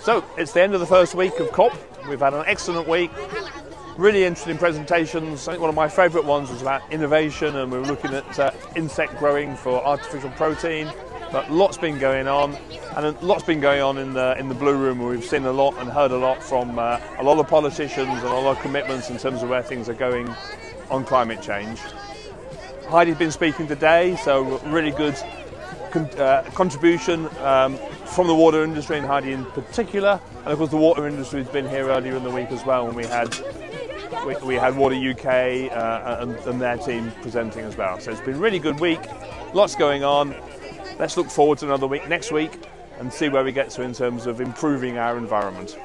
So it's the end of the first week of COP. We've had an excellent week. Really interesting presentations. I think one of my favourite ones was about innovation, and we were looking at uh, insect growing for artificial protein. But lots been going on, and lots been going on in the in the blue room. We've seen a lot and heard a lot from uh, a lot of politicians and a lot of commitments in terms of where things are going on climate change. Heidi's been speaking today, so really good con uh, contribution um, from the water industry and Heidi in particular. And of course, the water industry has been here earlier in the week as well when we had we, we had Water UK uh, and, and their team presenting as well. So it's been a really good week, lots going on. Let's look forward to another week next week and see where we get to in terms of improving our environment.